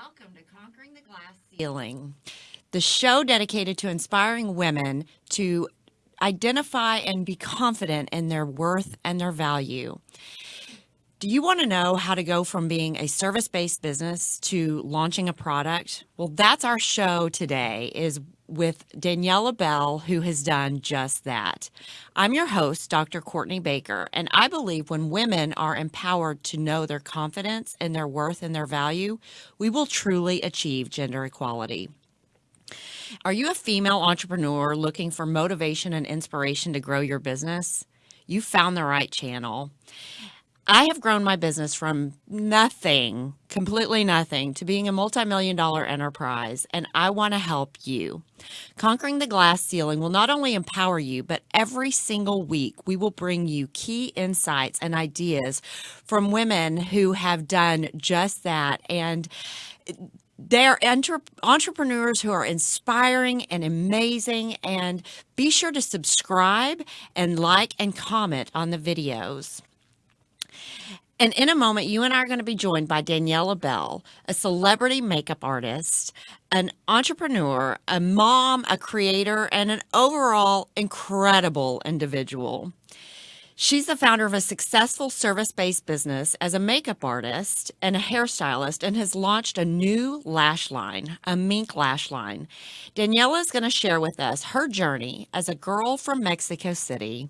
Welcome to Conquering the Glass Ceiling, the show dedicated to inspiring women to identify and be confident in their worth and their value. Do you want to know how to go from being a service-based business to launching a product? Well, that's our show today is with Daniela Bell, who has done just that. I'm your host, Dr. Courtney Baker, and I believe when women are empowered to know their confidence and their worth and their value, we will truly achieve gender equality. Are you a female entrepreneur looking for motivation and inspiration to grow your business? You found the right channel. I have grown my business from nothing, completely nothing, to being a multi-million dollar enterprise, and I want to help you. Conquering the glass ceiling will not only empower you, but every single week we will bring you key insights and ideas from women who have done just that. And they're entre- entrepreneurs who are inspiring and amazing. And be sure to subscribe and like and comment on the videos. And in a moment, you and I are going to be joined by Daniela Bell, a celebrity makeup artist, an entrepreneur, a mom, a creator, and an overall incredible individual. She's the founder of a successful service based business as a makeup artist and a hairstylist and has launched a new lash line, a mink lash line. Daniela is going to share with us her journey as a girl from Mexico City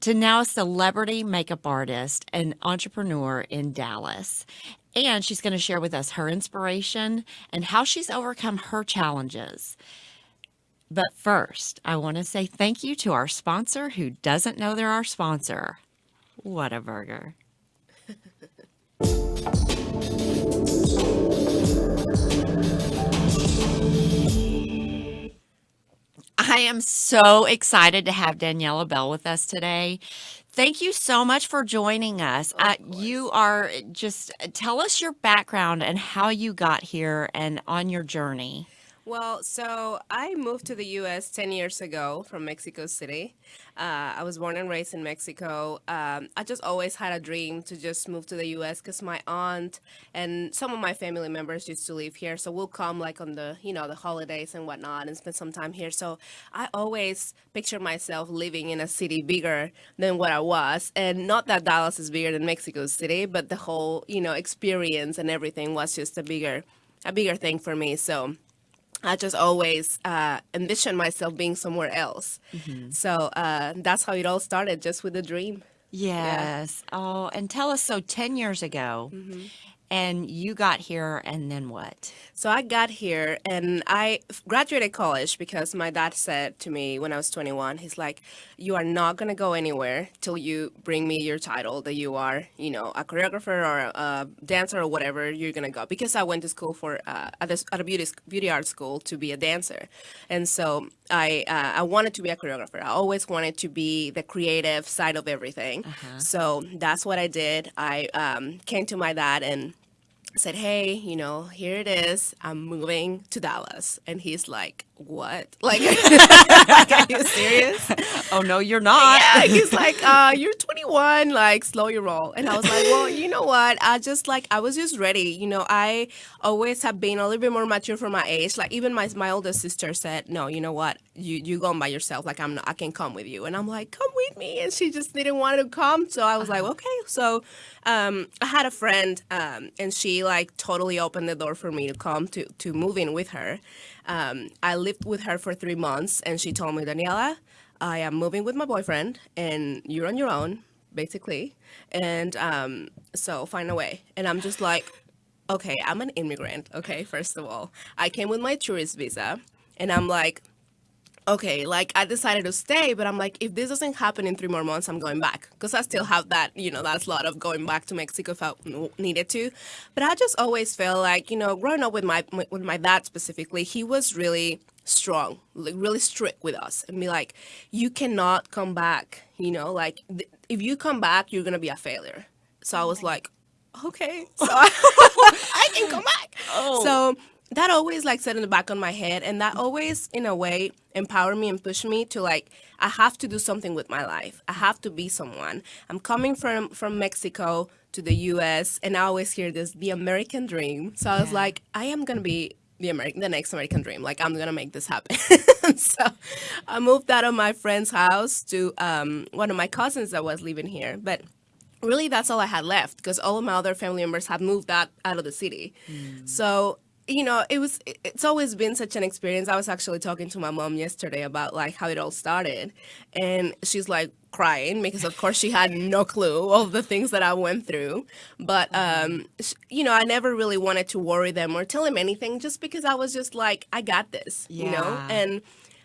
to now a celebrity makeup artist and entrepreneur in Dallas. And she's going to share with us her inspiration and how she's overcome her challenges. But first, I want to say thank you to our sponsor who doesn't know they're our sponsor. Whataburger. I am so excited to have Daniela Bell with us today. Thank you so much for joining us. Uh, you are just tell us your background and how you got here and on your journey. Well, so I moved to the U.S. 10 years ago from Mexico City. Uh, I was born and raised in Mexico. Um, I just always had a dream to just move to the U.S. because my aunt and some of my family members used to live here. So we'll come like on the, you know, the holidays and whatnot and spend some time here. So I always picture myself living in a city bigger than what I was. And not that Dallas is bigger than Mexico City, but the whole, you know, experience and everything was just a bigger, a bigger thing for me. So I just always uh, envisioned myself being somewhere else. Mm-hmm. So uh, that's how it all started, just with a dream. Yes. Yeah. Oh, and tell us so 10 years ago, mm-hmm. And you got here, and then what? So I got here, and I graduated college because my dad said to me when I was 21, he's like, "You are not gonna go anywhere till you bring me your title that you are, you know, a choreographer or a, dancer or whatever you're gonna go." Because I went to school for uh, at, a, at a beauty beauty art school to be a dancer, and so I uh, I wanted to be a choreographer. I always wanted to be the creative side of everything. Uh-huh. So that's what I did. I um, came to my dad and said, Hey, you know, here it is. I'm moving to Dallas. And he's like, what? Like, like, are you serious? Oh no, you're not. Yeah, he's like, uh, you're 21, like, slow your roll. And I was like, well, you know what? I just like, I was just ready. You know, I always have been a little bit more mature for my age. Like, even my my older sister said, no, you know what? You you going by yourself. Like, I'm not, I can come with you. And I'm like, come with me. And she just didn't want to come. So I was uh-huh. like, okay. So um, I had a friend, um, and she like totally opened the door for me to come to to move in with her. Um, I lived with her for three months, and she told me, Daniela, I am moving with my boyfriend, and you're on your own. basically, and um, so find a way. And I'm just like, okay, I'm an immigrant. Okay, first of all, I came with my tourist visa, and I'm like, okay, like I decided to stay, but I'm like, if this doesn't happen in three more months, I'm going back because I still have that, you know, that slot of going back to Mexico if I needed to. But I just always felt like, you know, growing up with my with my dad specifically, he was really strong, like really strict with us, and be like, you cannot come back, you know, like th- if you come back, you're gonna be a failure. So I was like, okay, so I, I can come back. Oh. So that always like set in the back of my head and that always in a way empowered me and pushed me to like i have to do something with my life. I have to be someone. I'm coming from from mexico to the us and i always hear this the american dream. So i was Yeah. like i am gonna be the american the next american dream. Like i'm gonna make this happen. So i moved out of my friend's house to um, one of my cousins that was living here but really that's all I had left because all of my other family members had moved out out of the city. So you know, it was it's always been such an experience. I was actually talking to my mom yesterday about like how it all started, and she's like crying because of course she had no clue of the things that I went through. But um, you know, I never really wanted to worry them or tell them anything, just because I was just like, I got this, you know, and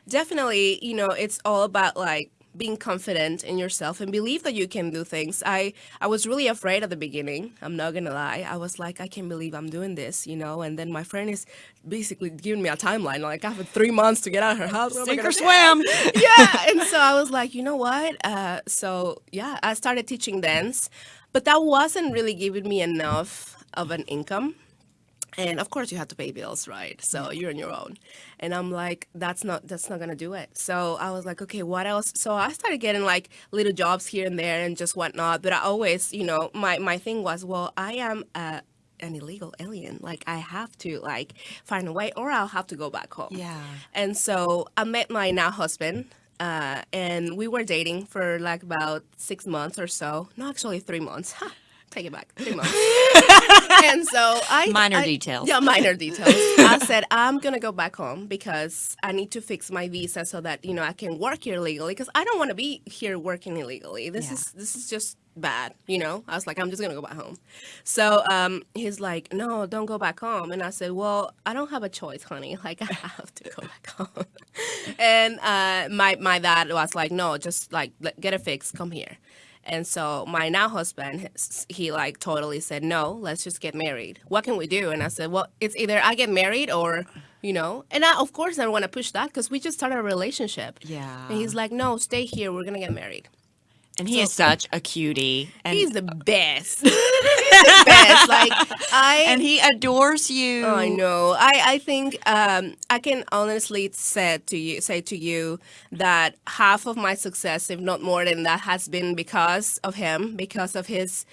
definitely, you know, it's all about like being confident in yourself and believe that you can do things. I I was really afraid at the beginning. I'm not gonna lie. I was like, I can't believe I'm doing this, you know. And then my friend is basically giving me a timeline. Like I have three months to get out of her house. Sink or swim. yeah. And so I was like, you know what? Uh, so yeah, I started teaching dance, but that wasn't really giving me enough of an income. And of course you have to pay bills, right? So you're on your own. And I'm like, that's not that's not gonna do it. So I was like, okay, what else? So I started getting like little jobs here and there and just whatnot. But I always, you know, my my thing was, well, I am a an illegal alien. Like I have to like find a way or I'll have to go back home. Yeah. And so I met my now husband, uh, and we were dating for like about six months or so. No, actually three months. Take it back, three months. and so I Minor I- details. Yeah, minor details. I said I'm gonna go back home because I need to fix my visa so that you know I can work here legally because I don't want to be here working illegally. This Yeah. is this is just bad, you know. I was like, I'm just gonna go back home. So um, he's like, No, don't go back home. And I said, Well, I don't have a choice, honey. Like I have to go back home. and uh, my my dad was like, No, just like get it fixed. Come here. And so my now husband, he like totally said, no, let's just get married. What can we do? And I said, well, it's either I get married or, you know, and I, of course I don't want to push that because we just started a relationship. Yeah. And he's like, no, stay here. We're going to get married. And he is such a cutie. And, He's the best. He's the best. Like I and he adores you. I know. I, I think um, I can honestly say to you say to you that half of my success, if not more than that, has been because of him, because of his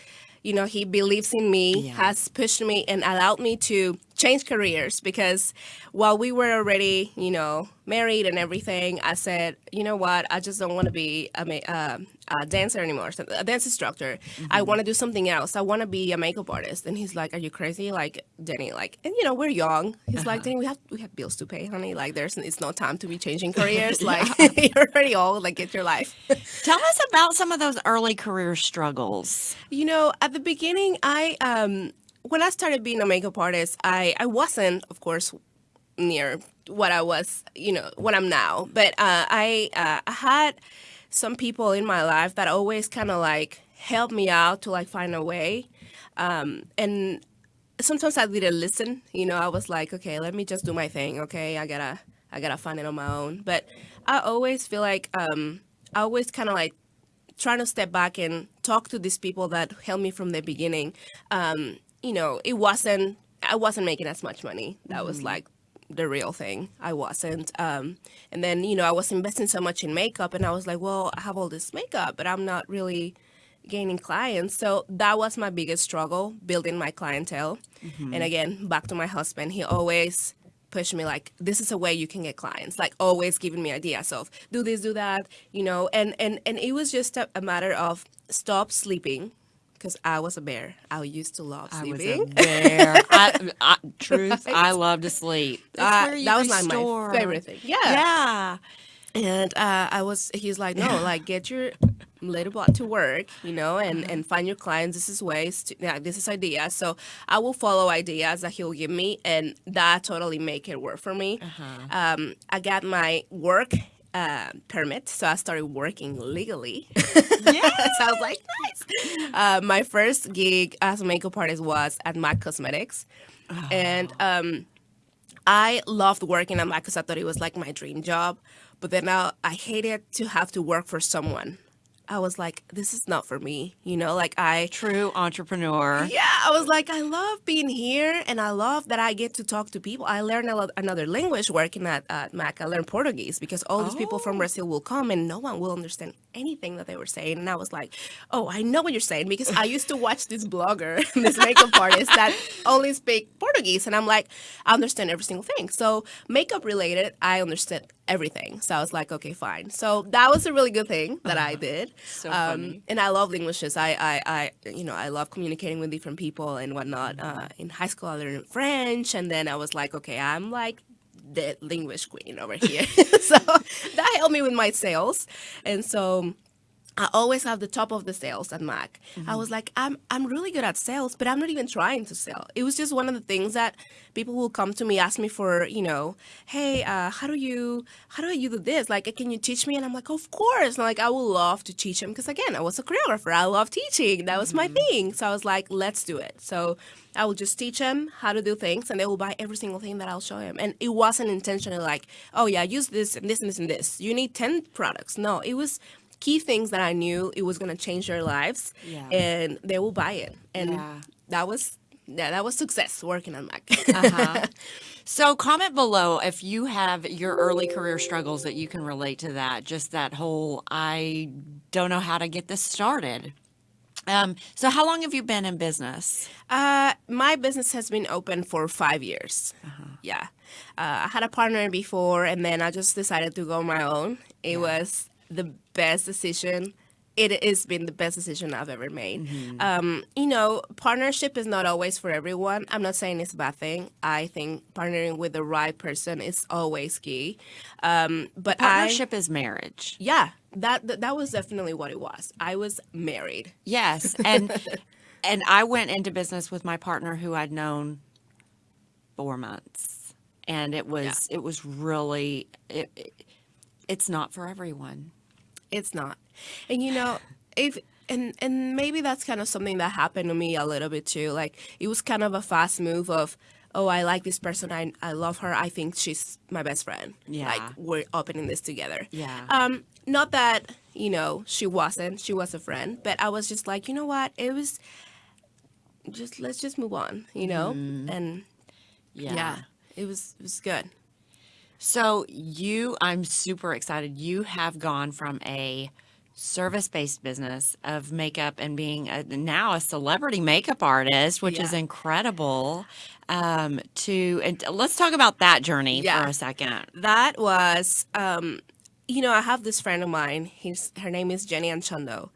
you know, he believes in me, Yeah. has pushed me and allowed me to change careers because while we were already, you know, married and everything, I said, you know what, I just don't want to be a, ma- uh, a dancer anymore, so- a dance instructor. I want to do something else. I want to be a makeup artist. And he's like, are you crazy? Like, Denny, like, and you know, we're young. He's like, Denny, we have, we have bills to pay, honey. Like, there's, it's no time to be changing careers. Like, you're already old. Like, get your life. Tell us about some of those early career struggles. You know, at the beginning, I um when I started being a makeup artist, I I wasn't, of course, near what I was, you know, what I'm now. But uh, I uh, I had some people in my life that always kind of like helped me out to like find a way, um, and sometimes I didn't listen. You know, I was like, okay, let me just do my thing. Okay, I gotta I gotta find it on my own. But I always feel like um, I always kind of like trying to step back and talk to these people that helped me from the beginning. Um, you know, it wasn't I wasn't making as much money. That was like the real thing. I wasn't. Um, and then you know I was investing so much in makeup, and I was like, well, I have all this makeup, but I'm not really gaining clients. So that was my biggest struggle, building my clientele. And again, back to my husband, he always pushed me like this is a way you can get clients like always giving me ideas of do this do that you know and and and it was just a, a matter of stop sleeping because i was a bear i used to love sleeping. I was a bear. I, I, truth, I love to sleep. Uh, that was like my favorite thing yeah Yeah. and uh, I was, he's like, no, like get your little bot to work, you know, and and find your clients. This is ways, to, yeah, this is ideas. So I will follow ideas that he'll give me, and that totally make it work for me. Um, I got my work uh, permit, so I started working legally. Yeah, so I was like, nice. Uh, my first gig as a makeup artist was at MAC Cosmetics, and um, I loved working at MAC because I thought it was like my dream job. But then I, I hated to have to work for someone. I was like, this is not for me, you know. Like I True entrepreneur. yeah, I was like, I love being here, and I love that I get to talk to people. I learned a lot, another language working at, at Mac. I learned Portuguese because all these people from oh. Brazil will come, and no one will understand anything that they were saying. And I was like, oh, I know what you're saying because I used to watch this blogger, this makeup artist that only speak Portuguese, and I'm like, I understand every single thing. So makeup related, I understood everything. So I was like, okay, fine. So that was a really good thing that I did. So Um, funny. and I love languages. I, I, I, you know, I love communicating with different people and whatnot. Mm-hmm. Uh, in high school, I learned French, and then I was like, okay, I'm like the language queen over here. so that helped me with my sales, and so. I always have the top of the sales at Mac. Mm-hmm. I was like, I'm I'm really good at sales, but I'm not even trying to sell. It was just one of the things that people will come to me, ask me for, you know, hey, uh, how do you how do you do this? Like, can you teach me? And I'm like, of course. And like, I would love to teach them because again, I was a choreographer. I love teaching. That was my thing. So I was like, let's do it. So I will just teach them how to do things, and they will buy every single thing that I'll show them. And it wasn't intentional, like, oh yeah, use this and this and this and this. You need ten products. No, it was key things that I knew it was gonna change their lives, Yeah. and they will buy it. And Yeah. that was yeah, that was success working on Mac. Uh-huh. So comment below if you have your early career struggles that you can relate to that. Just that whole I don't know how to get this started. Um, so how long have you been in business? Uh, my business has been open for five years. Yeah. Uh, I had a partner before, and then I just decided to go on my own. It was the best decision. It has been the best decision I've ever made. Um, you know, partnership is not always for everyone. I'm not saying it's a bad thing. I think partnering with the right person is always key. Um, but Partnership is marriage. Yeah, that, that that was definitely what it was. I was married. Yes, and and I went into business with my partner who I'd known four months, and it was it was really it, it, it's not for everyone. It's not. And you know, if and and maybe that's kind of something that happened to me a little bit too. Like it was kind of a fast move of, oh, I like this person. I I love her. I think she's my best friend. Yeah. Like we're opening this together. Yeah. Um, not that, you know, she wasn't. She was a friend, but I was just like, you know what? It was just let's just move on, you know? And yeah. it was it was good. So you, I'm super excited. You have gone from a service-based business of makeup and being a, now a celebrity makeup artist, which is incredible. Um, to and let's talk about that journey Yeah. for a second. that was um you know i have this friend of mine He's, her name is jenny anchondo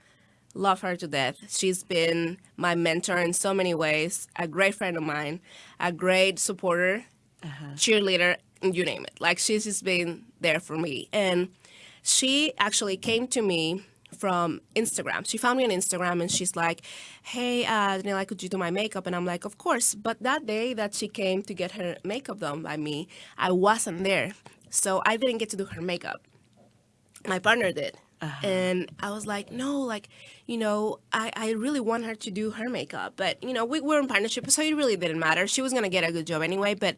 love her to death she's been my mentor in so many ways a great friend of mine a great supporter cheerleader you name it like she's just been there for me and she actually came to me from Instagram. She found me on Instagram and she's like, Hey, uh, Daniela, could you do my makeup? And I'm like, Of course. But that day that she came to get her makeup done by me, I wasn't there. So I didn't get to do her makeup. My partner did. And I was like, no, like, you know, I, I really want her to do her makeup. But, you know, we were in partnership, so it really didn't matter. She was going to get a good job anyway. But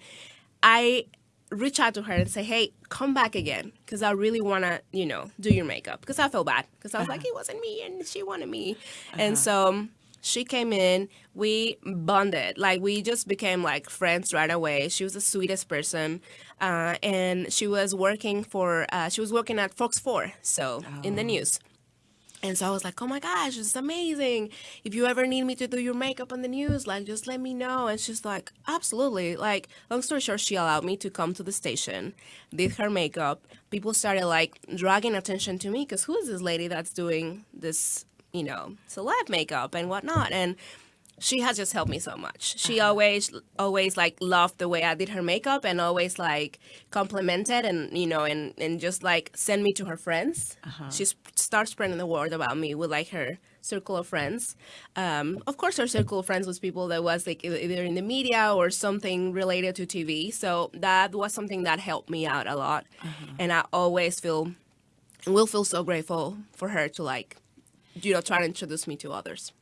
I reach out to her and say, hey, come back again because I really want to, you know, do your makeup because I felt bad because I was like, it wasn't me and she wanted me. And so um, she came in, we bonded, like we just became like friends right away. She was the sweetest person. Uh, and she was working for, uh, she was working at Fox 4, so in the news. And so I was like, oh my gosh, is amazing. If you ever need me to do your makeup on the news, like, just let me know. And she's like, absolutely. Like, long story short, she allowed me to come to the station, did her makeup. People started like dragging attention to me because who is this lady that's doing this, you know, celeb makeup and whatnot? And she has just helped me so much. She uh-huh. always, always like loved the way I did her makeup and always like complimented and you know and and just like send me to her friends. Uh-huh. She s- starts spreading the word about me with like her circle of friends. Um, of course, her circle of friends was people that was like either in the media or something related to TV. So that was something that helped me out a lot, uh-huh. and I always feel will feel so grateful for her to like you know try to introduce me to others.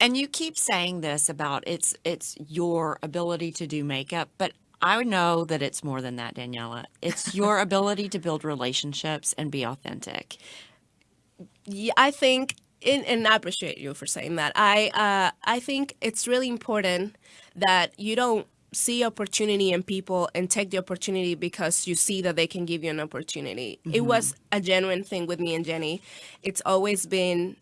And you keep saying this about it's it's your ability to do makeup, but I know that it's more than that, Daniela. It's your ability to build relationships and be authentic. yeah, I think, and, and I appreciate you for saying that. I uh, I think it's really important that you don't see opportunity in people and take the opportunity because you see that they can give you an opportunity. It was a genuine thing with me and Jenny. It's always been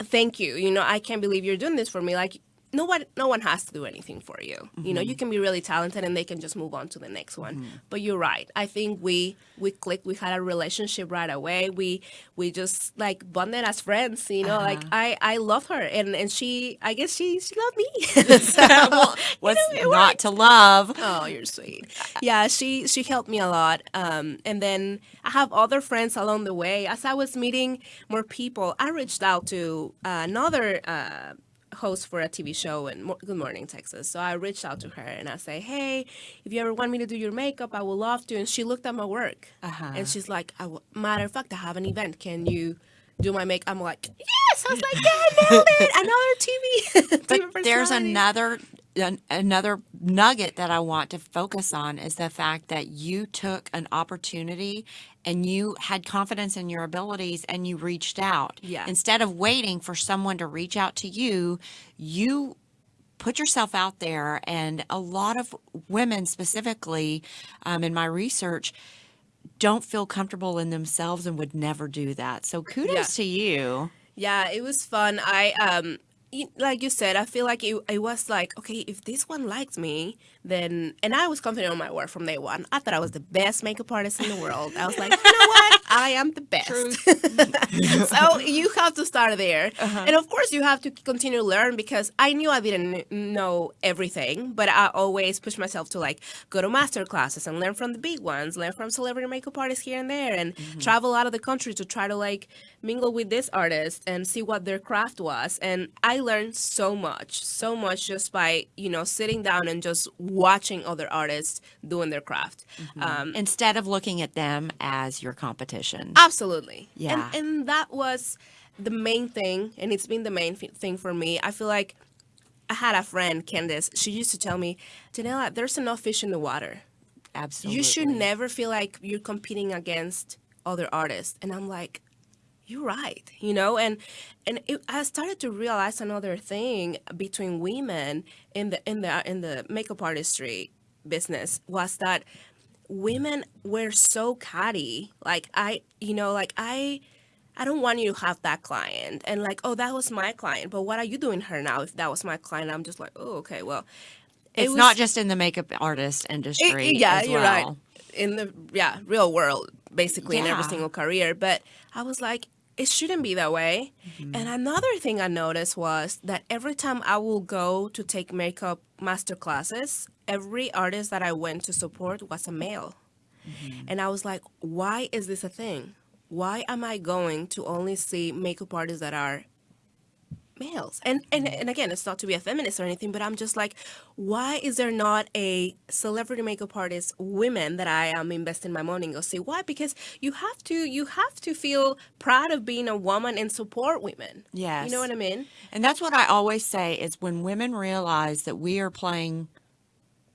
thank you. You know, I can't believe you're doing this for me. Like no one no one has to do anything for you. You know, you can be really talented and they can just move on to the next one. But you're right. I think we we clicked. We had a relationship right away. We we just like bonded as friends, you know. Like I I love her and and she I guess she she loved me. so, What's you know, not to love? Oh, you're sweet. Yeah, she she helped me a lot. Um, and then I have other friends along the way. As I was meeting more people, I reached out to uh, another uh, host for a TV show in Mo- Good Morning Texas. So I reached out to her and I say, hey, if you ever want me to do your makeup, I would love to. And she looked at my work Uh-huh. and she's like, I w- matter of fact, I have an event. Can you? Do my make? I'm like, yes. I was like, yeah, nailed it. Another TV. TV But there's another an, another nugget that I want to focus on is the fact that you took an opportunity and you had confidence in your abilities and you reached out. Yeah. Instead of waiting for someone to reach out to you, you put yourself out there and a lot of women specifically um, in my research don't feel comfortable in themselves and would never do that so kudos Yeah. to you Yeah, it was fun. I um like you said, I feel like it, it was like, okay, if this one likes me, then and I was confident on my work from day one. I thought I was the best makeup artist in the world. I was like, you know what? I am the best. so you have to start there. Uh-huh. And of course you have to continue to learn because I knew I didn't know everything, but I always push myself to like go to master classes and learn from the big ones, learn from celebrity makeup artists here and there and mm-hmm. travel out of the country to try to like mingle with this artist and see what their craft was. And I learned so much, so much just by, you know, sitting down and just watching other artists doing their craft. Mm-hmm. Um, instead of looking at them as your competition Absolutely. Yeah. And, and that was the main thing, and it's been the main thing for me. I feel like I had a friend, Candace. She used to tell me, Janela, there's enough fish in the water. absolutely You should never feel like you're competing against other artists. And I'm like, you're right, you know. And and it, I started to realize another thing between women in the in the in the makeup artistry business was that women were so catty. Like I, you know, like I. I don't want you to have that client and like, oh, that was my client, but what are you doing her now? If that was my client, I'm just like, oh, okay, well, it it's was- not just in the makeup artist industry it- yeah, as you're right. In the yeah real world, basically in every single career. But I was like, it shouldn't be that way. Mm-hmm. And another thing I noticed was that every time I will go to take makeup master classes, every artist that I went to support was a male. Mm-hmm. And I was like, why is this a thing? Why am I going to only see makeup artists that are males? And and and again, it's not to be a feminist or anything, but I'm just like, why is there not a celebrity makeup artist women that I am investing my money and go see? Why? Because you have to you have to feel proud of being a woman and support women. Yes. You know what I mean? And that's what I always say is when women realize that we are playing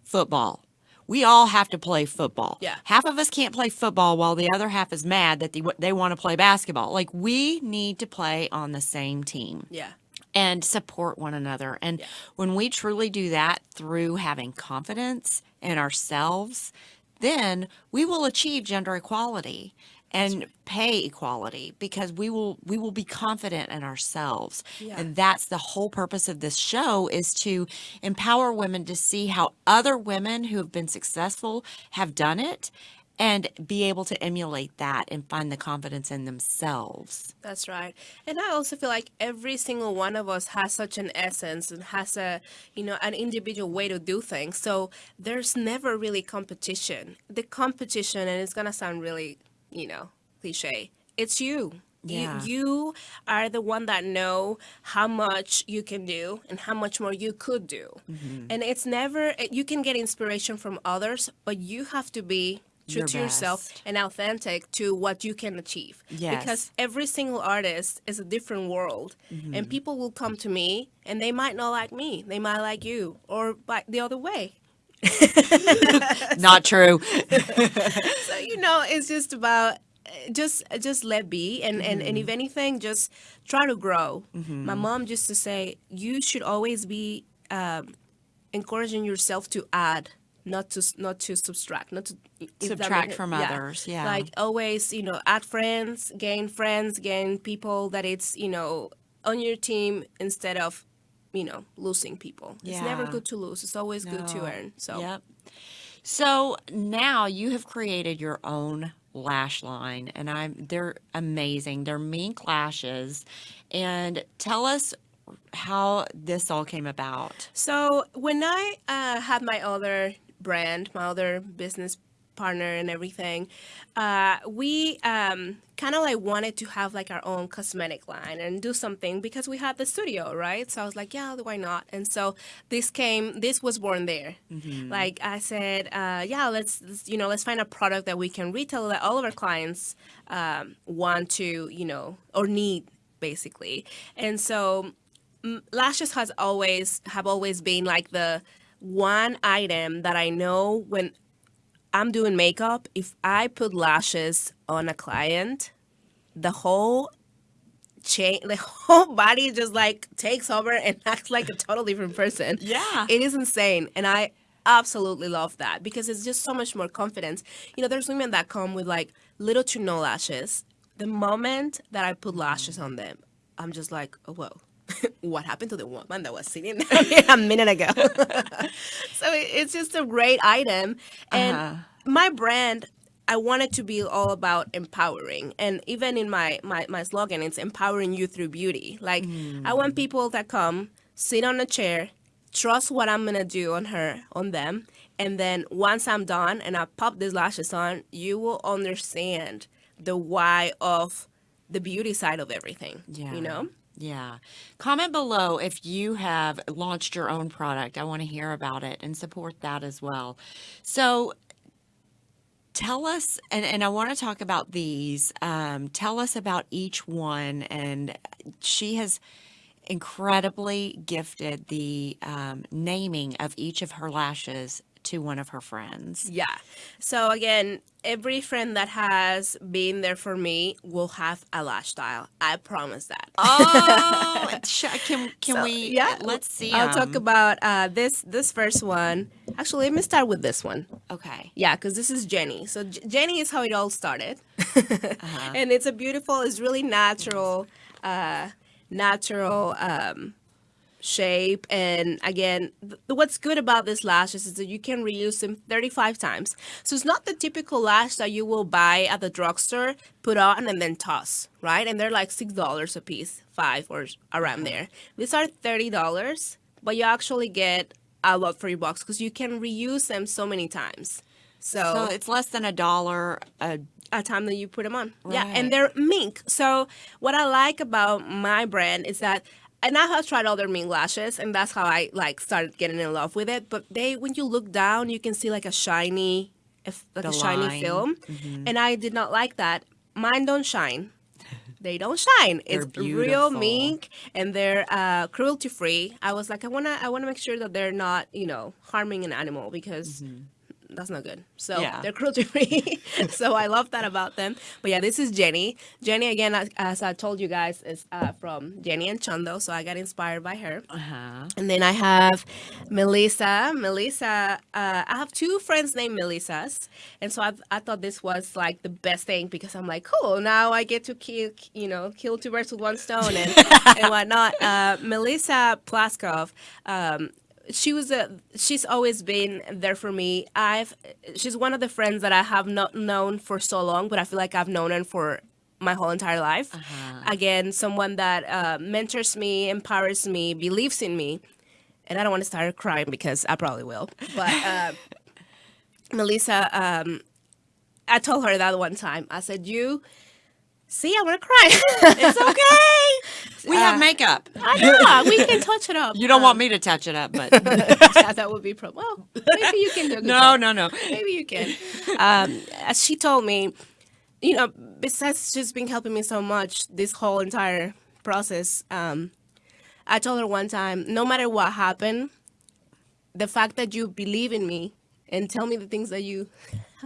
football, we all have to play football. Yeah. Half of us can't play football while the other half is mad that they, they want to play basketball. Like we need to play on the same team Yeah. And support one another. And when we truly do that through having confidence in ourselves, then we will achieve gender equality and pay equality because we will we will be confident in ourselves Yeah. and that's the whole purpose of this show is to empower women to see how other women who have been successful have done it and be able to emulate that and find the confidence in themselves. That's right. And I also feel like every single one of us has such an essence and has a, you know, an individual way to do things. So there's never really competition. The competition, and it's going to sound really, you know, cliche, it's you. Yeah. You, you are the one that know how much you can do and how much more you could do. Mm-hmm. And it's never, you can get inspiration from others, but you have to be true Your to yourself and authentic to what you can achieve. Yes. Because every single artist is a different world, and people will come to me and they might not like me, they might like you, or by the other way. Not true. So you know, it's just about uh, just just let be, and and and if anything, just try to grow. My mom used to say, you should always be um, encouraging yourself to add. Not to not to subtract, not to Subtract from others, yeah. Like always, you know, add friends, gain friends, gain people that it's you know on your team instead of you know losing people. Yeah. It's never good to lose. It's always good to earn. So Yep. So now you have created your own lash line, and I'm they're amazing. They're mink lashes, and tell us how this all came about. So when I uh, had my other brand, my other business partner and everything, uh, we um, kind of like wanted to have like our own cosmetic line and do something because we had the studio, right? So I was like, yeah, why not? And so this came, this was born there. Like I said, uh, yeah, let's, let's, you know, let's find a product that we can retail that all of our clients um, want to, you know, or need basically. And so m- lashes has always have always been like the one item that I know when I'm doing makeup, if I put lashes on a client, the whole chain, the whole body just like takes over and acts like a total different person. Yeah. It is insane. And I absolutely love that because it's just so much more confidence. You know, there's women that come with like little to no lashes. The moment that I put lashes on them, I'm just like, oh, whoa. what happened to the woman that was sitting there a minute ago? so it's just a great item. And Uh-huh. my brand, I want it to be all about empowering. And even in my, my, my slogan, it's empowering you through beauty. Like, I want people that come, sit on a chair, trust what I'm gonna do on her, on them. And then once I'm done and I pop these lashes on, you will understand the why of the beauty side of everything. Yeah. You know? Yeah. Comment below if you have launched your own product. I want to hear about it and support that as well. So tell us, and, and I want to talk about these. Um, tell us about each one. And she has incredibly gifted the um, naming of each of her lashes to one of her friends. Yeah. So again, every friend that has been there for me will have a lash style. I promise that. Oh, can can So, we? Yeah. let's see. I'll talk about uh, this this first one. Actually, let me start with this one. Okay. Yeah, because this is Jenny. So J- Jenny is how it all started, Uh-huh. and it's a beautiful, it's really natural, uh, natural um, shape. And again, what's good about these lashes is that you can reuse them 35 times. So it's not the typical lash that you will buy at the drugstore, put on, and then toss, right? And they're like six dollars a piece, five or around uh-huh. there. These are thirty dollars, but you actually get a lot for your bucks because you can reuse them so many times. So it's less than a dollar a a time that you put them on. Yeah, and they're mink. So what I like about my brand is that and I have tried other mink lashes, and that's how I like started getting in love with it. But they, when you look down, you can see like a shiny, if like The a shiny line. film, Mm-hmm. and I did not like that. Mine don't shine. They don't shine. It's real mink, and they're uh, cruelty free. I was like, I wanna, I wanna make sure that they're not, you know, harming an animal because that's not good. So. Yeah. they're cruelty free. so I love that about them. But yeah, this is Jenny. Jenny again, as, as I told you guys, is uh, from Jenny Anchondo. So I got inspired by her. uh-huh. And then I have Melissa. Melissa, uh, I have two friends named Melissas, and so I, I thought this was like the best thing because I'm like, cool. Now I get to kill, you know, kill two birds with one stone and and whatnot. Uh, Melissa Plaskov. Um, she was a she's always been there for me. I've she's one of the friends that I have not known for so long, but I feel like I've known her for my whole entire life. Again, someone that uh, mentors me, empowers me, believes in me, and I don't want to start crying because I probably will. But uh, Melissa, um, I told her that one time. I said, "You." See, I want to cry. It's okay. we have Uh, makeup. I know. We can touch it up. You don't want me to touch it up, but yeah, that would be pro. Well, maybe you can do good no, no, no. Maybe you can. Um, as she told me, you know, besides just being helping me so much this whole entire process, um, I told her one time, no matter what happened, the fact that you believe in me and tell me the things that you,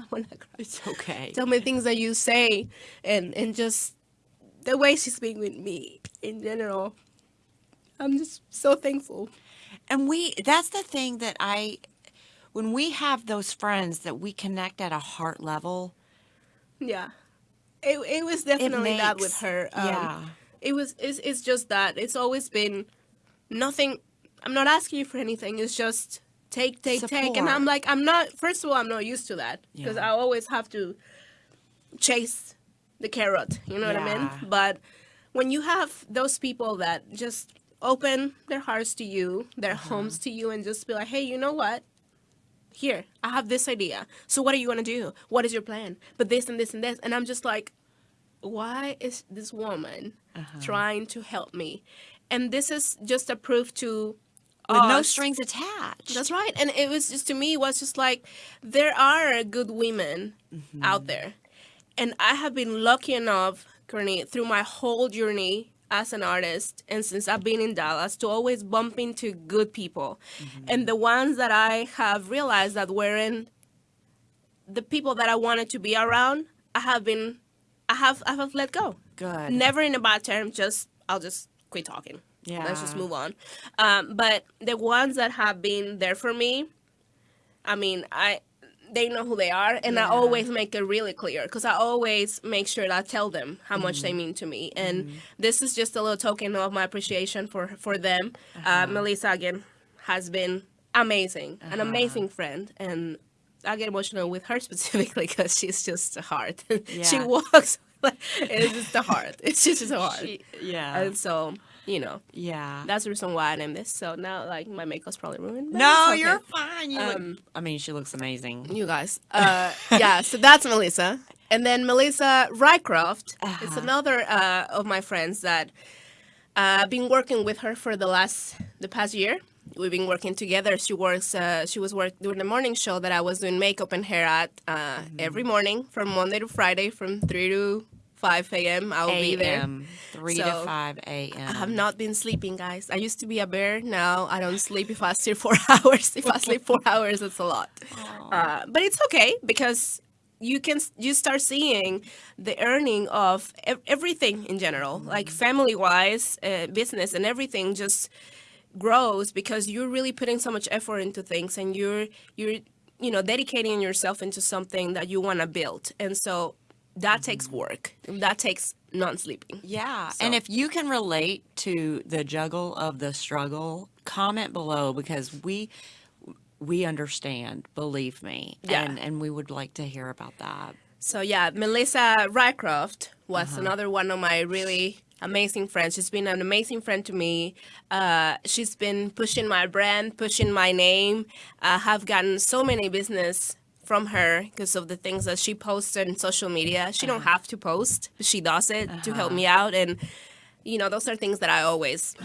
I cry. It's okay. tell me things that you say, and and just the way she's being with me in general. I'm just so thankful. And we that's the thing that I when we have those friends that we connect at a heart level, Yeah, it it was definitely that with her. Um, yeah. it was. It's it's just that it's always been nothing. I'm not asking you for anything. It's just take, take, take, and I'm like, I'm not. First of all, I'm not used to that because Yeah. I always have to chase the carrot. You know what I mean? But when you have those people that just open their hearts to you, their Uh-huh. homes to you, and just be like, hey, you know what? Here, I have this idea. So what are you gonna do? What is your plan? But this and this and this, and I'm just like, why is this woman Uh-huh. trying to help me? And this is just a proof to with no strings attached. That's right. And it was just to me it was just like there are good women Mm-hmm. out there. And I have been lucky enough, Courtney, through my whole journey as an artist and since I've been in Dallas to always bump into good people. Mm-hmm. And the ones that I have realized that weren't the people that I wanted to be around, I have been I have I have let go. Good. Never in a bad term, just I'll just quit talking. Let's just move on. Um, but the ones that have been there for me, I mean, I they know who they are, and I always make it really clear because I always make sure that I tell them how much Mm-hmm. they mean to me, and this is just a little token of my appreciation for for them. Uh-huh. uh Melissa again has been amazing, an Uh-huh. amazing friend, and I get emotional with her specifically because she's just a heart. she walks. like It's just a heart. It's just a heart. She- yeah. And so, you know, yeah. that's the reason why I named this. So now, like, my makeup's probably ruined. no, okay. you're fine. You look, Um, I mean, she looks amazing. You guys. Uh, yeah, so that's Melissa. And then Melissa Rycroft is Uh-huh. another uh, of my friends that uh, I've been working with her for the last, the past year. We've been working together. She works, uh, she was work doing the morning show that I was doing makeup and hair at uh, Mm-hmm. every morning from Monday to Friday from 3 to 5 a.m. I'll be there. A.M. Three to five a.m. I have not been sleeping, guys. I used to be a bear. Now I don't sleep if I sleep four hours. If I sleep four hours, it's a lot. Uh, but it's okay because you can you start seeing the earning of ev- everything in general, like family wise, uh, business, and everything just grows because you're really putting so much effort into things and you're you're you know dedicating yourself into something that you want to build and so that takes work that takes non-sleeping Yeah. So- And if you can relate to the juggle of the struggle, comment below because we we understand, believe me. Yeah. And and we would like to hear about that. So yeah, Melissa Rycroft was another one of my really amazing friends. She's been an amazing friend to me. Uh, she's been pushing my brand, pushing my name. I have gotten so many business from her because of the things that she posts on social media. She don't have to post, she does it to help me out, and you know those are things that I always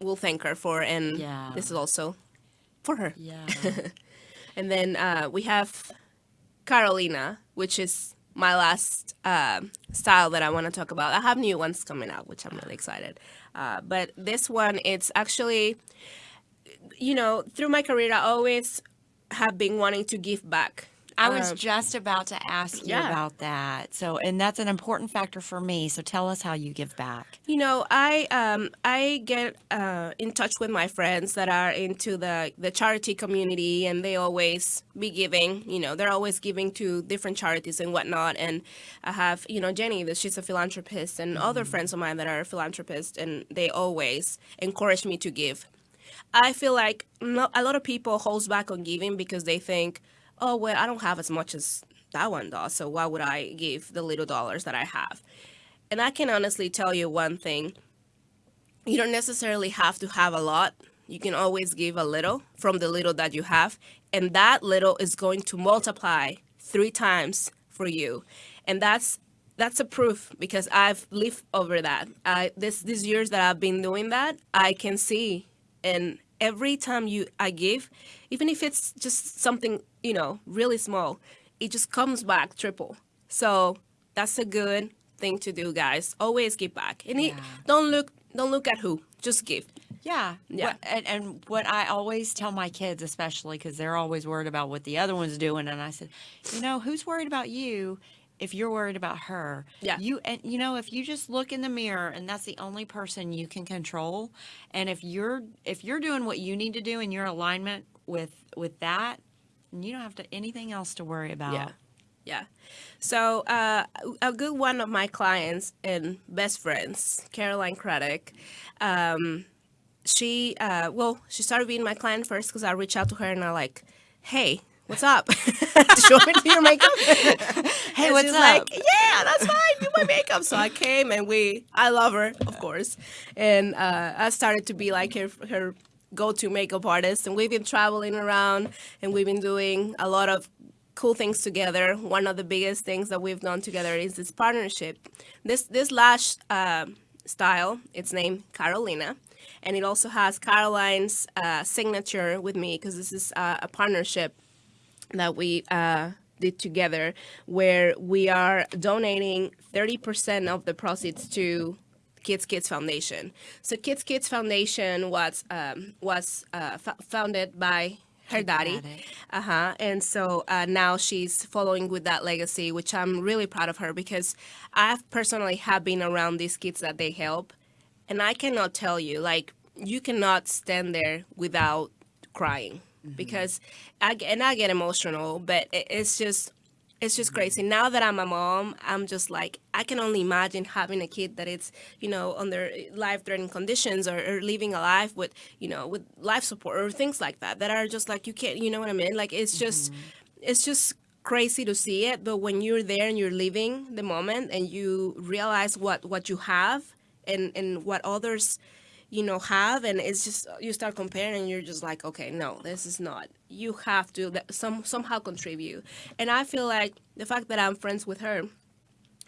will thank her for. And Yeah. this is also for her. Yeah. And then uh, we have Carolina, which is my last uh, style that I want to talk about. I have new ones coming out, which I'm really excited. Uh, but this one, it's actually, you know, through my career, I always have been wanting to give back. I was Um, just about to ask you yeah. about that. So, and that's an important factor for me. So, tell us how you give back. You know, I um I get uh, in touch with my friends that are into the the charity community, and they always be giving. You know, they're always giving to different charities and whatnot. And I have you know Jenny, that she's a philanthropist, and other friends of mine that are philanthropists, and they always encourage me to give. I feel like not, a lot of people holds back on giving because they think, oh well, I don't have as much as that one does, so why would I give the little dollars that I have? And I can honestly tell you one thing: you don't necessarily have to have a lot. You can always give a little from the little that you have, and that little is going to multiply three times for you, and that's that's a proof because I've lived over that. I this these years that I've been doing that, I can see, and every time you I give, even if it's just something you know really small, it just comes back triple. So that's a good thing to do, guys. Always give back, and it, don't look don't look at who, just give. Yeah. Yeah. What, and, and what I always tell my kids, especially because they're always worried about what the other one's doing, and I said, you know, who's worried about you if you're worried about her? Yeah. You and you know, if you just look in the mirror, and that's the only person you can control, and if you're if you're doing what you need to do in your alignment with with that, you don't have to anything else to worry about. Yeah. Yeah. So uh, a good one of my clients and best friends, Caroline Kraddick, um, she uh, well, she started being my client first because I reached out to her and I like, hey, what's up? want me to do your makeup? Hey, And what's she's up? like, yeah, that's fine. Do my makeup. So I came and we, I love her, of course, and uh, I started to be like her, her go-to makeup artist. And we've been traveling around, and we've been doing a lot of cool things together. One of the biggest things that we've done together is this partnership. This this lash uh, style, it's named Carolina. And it also has Caroline's uh, signature with me because this is uh, a partnership that we uh, did together where we are donating 30% of the proceeds to Kidd's Kids Foundation. So Kidd's Kids Foundation was um, was uh, f- founded by her daddy. daddy. Uh-huh. And so uh, now she's following with that legacy, which I'm really proud of her because I've personally have been around these kids that they help and I cannot tell you, like, you cannot stand there without crying Mm-hmm. because I get, and I get emotional, but it, it's just, it's just mm-hmm. crazy. Now that I'm a mom, I'm just like, I can only imagine having a kid that it's, you know, under eh, life-threatening conditions or, or living a life with, you know, with life support or things like that, that are just like, you can't, you know what I mean? Like, it's just, mm-hmm. it's just crazy to see it. But when you're there and you're living the moment and you realize what, what you have, and and what others you know have and it's just uh, you start comparing and you're just like okay no this is not you have to some somehow contribute and i feel like the fact that i'm friends with her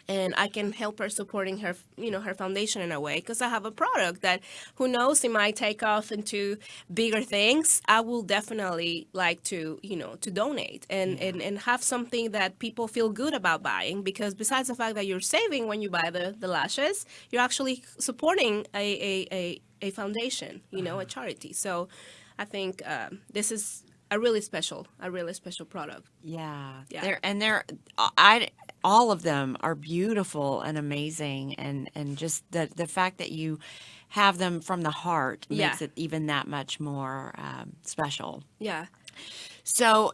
and I can help her supporting her, you know, her foundation in a way because I have a product that, who knows, it might take off into bigger things. I will definitely like to, you know, to donate and and, and have something that people feel good about buying because besides the fact that you're saving when you buy the the lashes, you're actually supporting a a, a, a foundation, you know, a charity. So, I think um, this is a really special, a really special product. Yeah. Yeah. They're and they're I all of them are beautiful and amazing and and just the the fact that you have them from the heart Yeah. makes it even that much more um, special. Yeah. So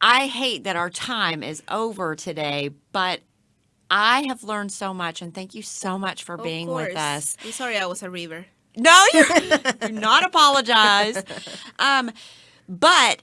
I hate that our time is over today, but I have learned so much and thank you so much for Of being with us. I'm sorry I was a river. No, you're, you're not apologize. Um, but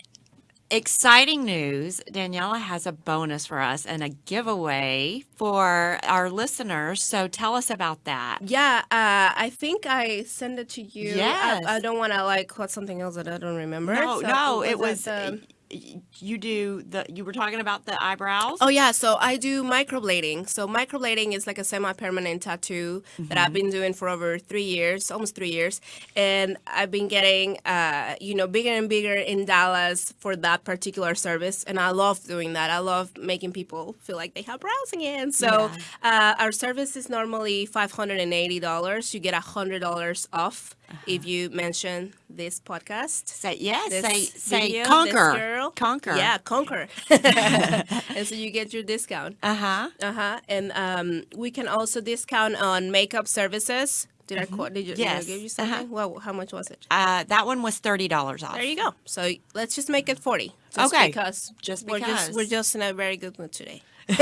exciting news Daniela has a bonus for us and a giveaway for our listeners. So tell us about that. Yeah, uh, I think I sent it to you. Yes. I, I don't want to like quote something else that I don't remember. No, So no, it was. that, um, y- you do the. You were talking about the eyebrows. Oh yeah, so I do microblading. So microblading is like a semi-permanent tattoo that I've been doing for over three years, almost three years, and I've been getting, uh, you know, bigger and bigger in Dallas for that particular service, and I love doing that. I love making people feel like they have brows again. So uh, our service is normally five hundred and eighty dollars. You get hundred dollars off if you mention this podcast. Say yes. Say say video, conquer. girl. Conquer. Yeah, conquer. and so you get your discount. Uh huh. Uh huh. And um, we can also discount on makeup services. Did I quote? Did, you, did I Mm-hmm. Give you Uh-huh. something? Well, how much was it? Uh, that one was thirty dollars off. There you go. So let's just make it forty. Just Okay. Because Just we're because. just we're just in a very good mood today.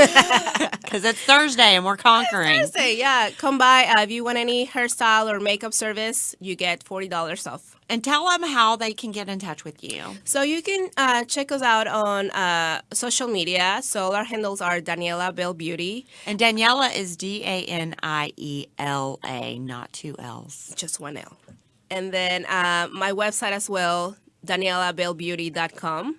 Because it's Thursday and we're conquering. Thursday, yeah. Come by. Uh, if you want any hairstyle or makeup service, you get $40 off. And tell them how they can get in touch with you. So you can uh, check us out on uh, social media. So our handles are Daniela Bell Beauty, And Daniela is D A N I E L A, not two L's. just one L. And then uh, my website as well, danielabellbeauty.com.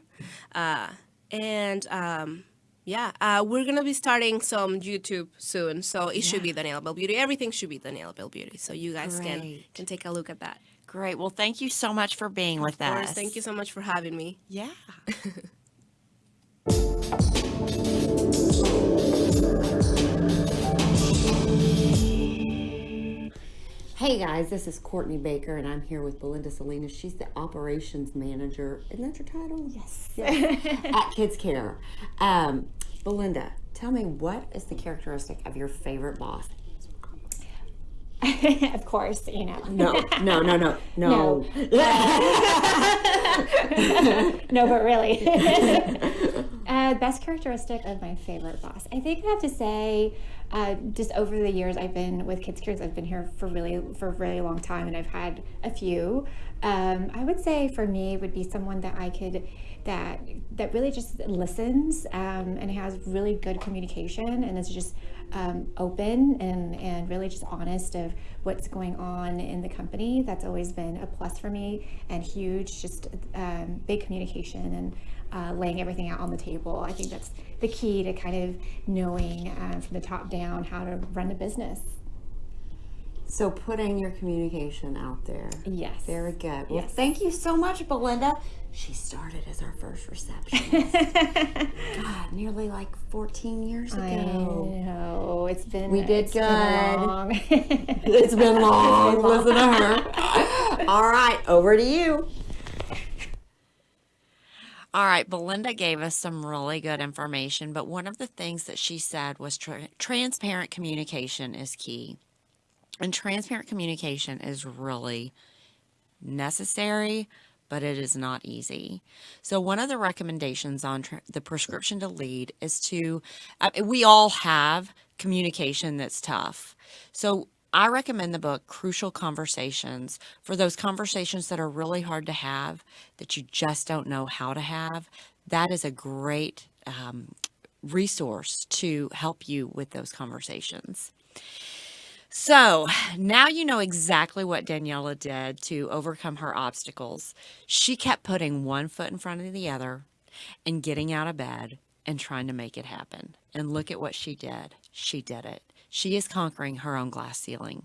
Uh, and um, yeah, uh, we're going to be starting some YouTube soon. So it should be Daniela Bell Beauty. Everything should be Daniela Bell Beauty. So you guys can, Great. can take a look at that. Great. Well, thank you so much for being with Of course, us. thank you so much for having me. Yeah. Hey guys, this is Courtney Baker, and I'm here with Belinda Salinas. She's the operations manager. Isn't that your title? Yes. At Kids Care. Um, Belinda, tell me what is the characteristic of your favorite boss? of course, you know. No, no, no, no, no. No, but really. uh, best characteristic of my favorite boss. I think I have to say, uh, just over the years I've been with Kids Cares, I've been here for really for a really long time, and I've had a few. Um, I would say for me would be someone that I could that that really just listens um, and has really good communication and is just um, open and and really just honest of what's going on in the company. That's always been a plus for me and huge. Just um, big communication and uh, laying everything out on the table. I think that's the key to kind of knowing um, from the top down how to run a business. So putting your communication out there. Yes. Very good. Well, Yes. thank you so much, Belinda. She started as our first receptionist. God, nearly like 14 years ago. I know it's been We did it's been long. It's been long. Listen to her. All right, over to you. All right, Belinda gave us some really good information, but one of the things that she said was tra- transparent communication is key. And transparent communication is really necessary, but it is not easy. So, one of the recommendations on the prescription to lead is to, uh, we all have communication that's tough. So, I recommend the book Crucial Conversations for those conversations that are really hard to have, that you just don't know how to have. That is a great um, resource to help you with those conversations. So now you know exactly what Daniela did to overcome her obstacles. She kept putting one foot in front of the other and getting out of bed and trying to make it happen. And look at what she did. She did it. She is conquering her own glass ceiling.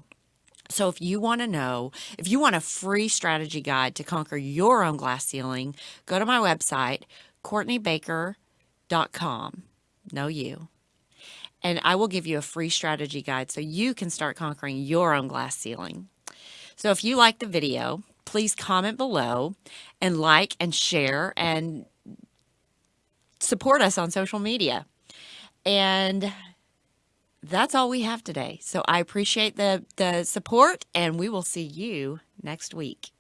So if you want to know, if you want a free strategy guide to conquer your own glass ceiling, go to my website, CourtneyBaker.com. No you and I will give you a free strategy guide so you can start conquering your own glass ceiling. So if you like the video, please comment below and like and share and support us on social media. And that's all we have today. So I appreciate the the support and we will see you next week.